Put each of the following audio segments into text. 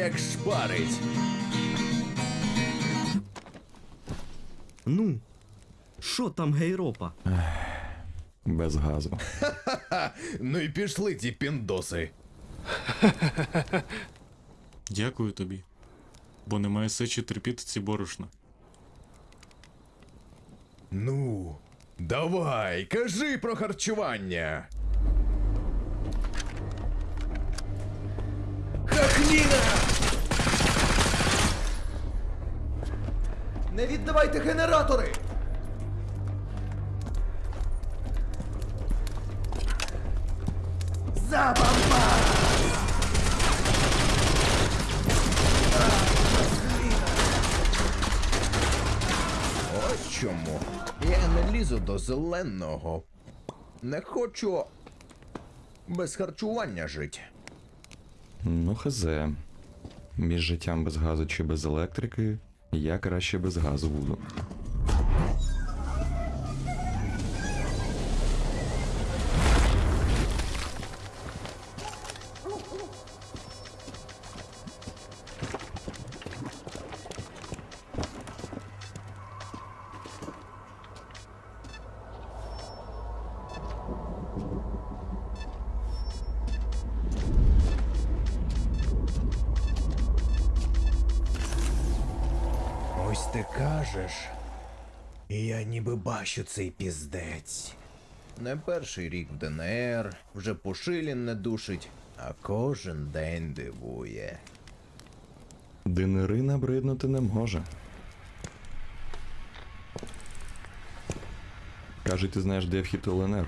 як шпарить. Ну, що там гейропа? Без газу. Ха, ну і пішли ті піндоси. Дякую тобі. Бо немає сечі терпіти ці борошна. Ну, давай, кажи про харчування. Хахліна! Не віддавайте генератори! За бамба! Ось чому. Я не лізу до зеленого. Не хочу без харчування жити. Ну, хазе. Між життям без газу чи без електрики, я краще без газу буду. Ось ти кажеш. І я ніби бачу цей піздець. Не перший рік в ДНР, вже Пушилін не душить, а кожен день дивує. Динери набриднути не може. Каже, ти знаєш, де вхід ЛНР?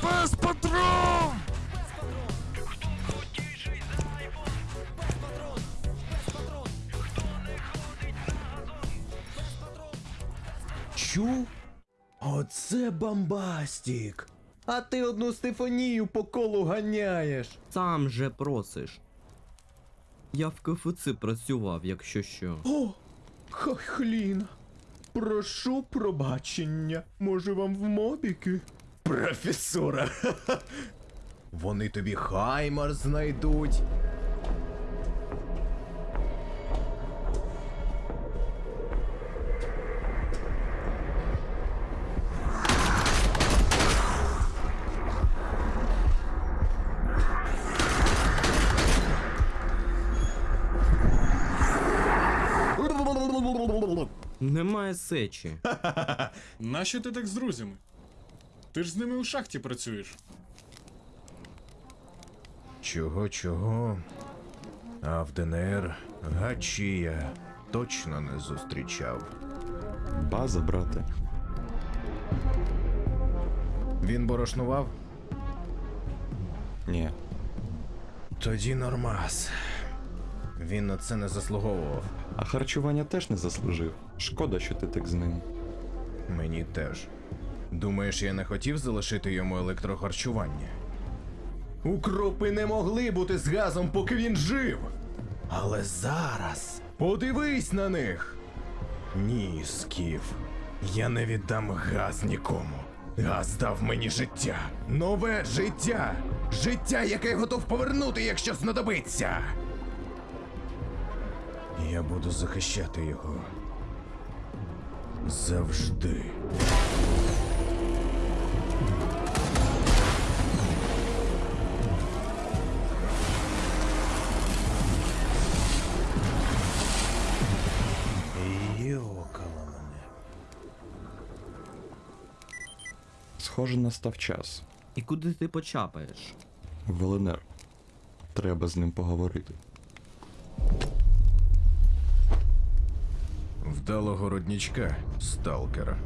Пес Патрон! Чув? Оце bombastic. А ти одну Стефанію по колу ганяєш. Сам же просиш. Я в KFC працював, якщо що. О, хохліна. Прошу пробачення. Може вам в мобіки? Професора. Вони тобі хаймар знайдуть. Немає сечі. Нащо ти так з друзями? Ти ж з ними у шахті працюєш. Чого, чого? А в ДНР гачі я точно не зустрічав. База, брате. Він борошнував? Ні. Тоді нормас. Він на це не заслуговував. А харчування теж не заслужив. Шкода, що ти так з ним. Мені теж. Думаєш, я не хотів залишити йому електрохарчування? Укропи не могли бути з газом, поки він жив. Але зараз подивись на них. Ні, Скіф. Я не віддам газ нікому. Газ дав мені життя. Нове життя. Життя, яке я готов повернути, якщо знадобиться. Я буду захищати його. Завжди. Схоже, настав час. І куди ти почапаєш? В Треба з ним поговорити. Вдалого роднічка, сталкера.